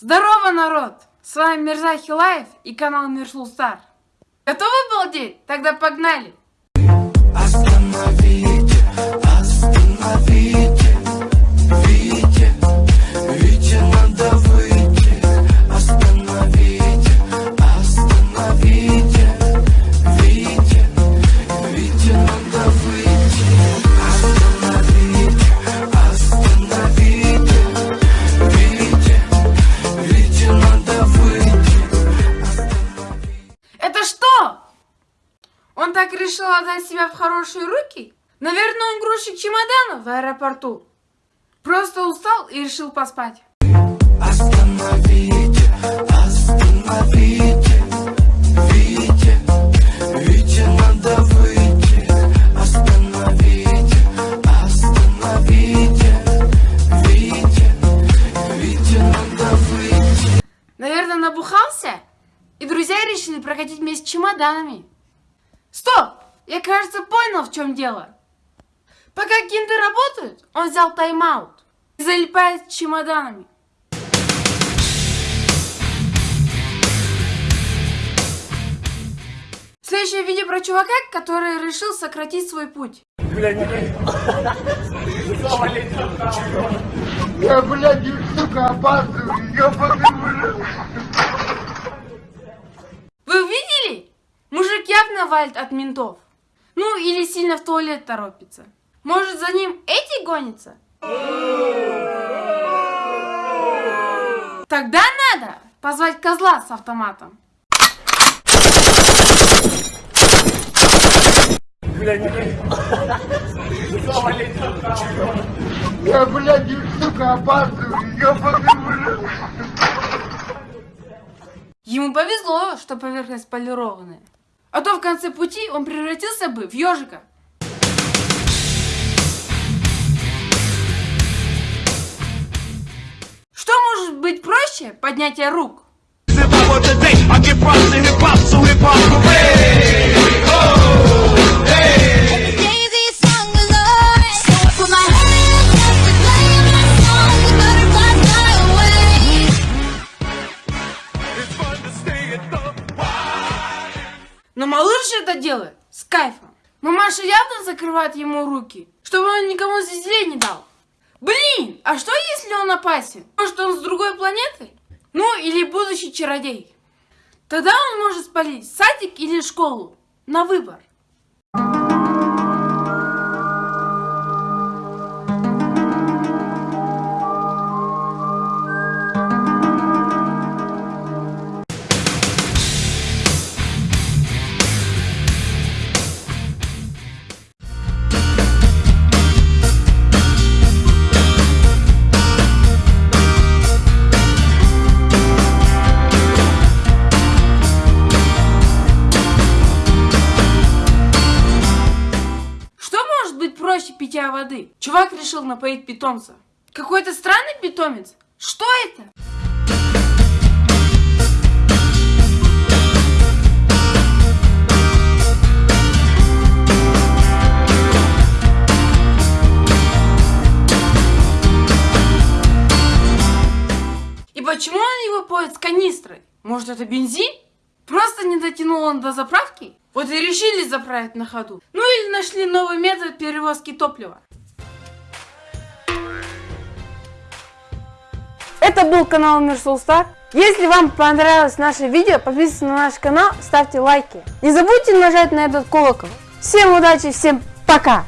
Здорово, народ! С вами Мирза Хилаев и канал Мирсул Стар. Готовы балдеть? Тогда погнали! Остановите, Он так решил отдать себя в хорошие руки? Наверное, он грузчик чемоданов в аэропорту. Просто устал и решил поспать. Остановите, остановите, Вите, Вите надо выйти. Остановите, остановите, Вите, Вите надо выйти. Наверное, набухался? И друзья решили прокатить вместе с чемоданами. Стоп! Я, кажется, понял, в чем дело. Пока кинты работают, он взял тайм-аут и залипает с чемоданами. Следующее видео про чувака, который решил сократить свой путь. Я, блядь, сука, опаздываю, ёбаный, Валит от ментов. Ну, или сильно в туалет торопится. Может, за ним эти гонятся? Тогда надо позвать козла с автоматом. Я, блядь, сука, опаздываю, ёбаный. Ему повезло, что поверхность полированная. А то в конце пути он превратился бы в ежика. Что может быть проще поднятия рук? Но малыш это делает с кайфом. Мамаша явно закрывает ему руки, чтобы он никому звезде не дал. Блин, а что если он опасен? Может он с другой планеты? Ну или будущий чародей. Тогда он может спалить садик или школу. На выбор. Питья воды? Чувак решил напоить питомца. Какой-то странный питомец? Что это? И почему он его поет с канистрой? Может это бензин? Просто не дотянул он до заправки? Вот и решили заправить на ходу. Ну или нашли новый метод перевозки топлива. Это был канал Мирсул Стар. Если вам понравилось наше видео, подписывайтесь на наш канал, ставьте лайки. Не забудьте нажать на этот колокол. Всем удачи, всем пока!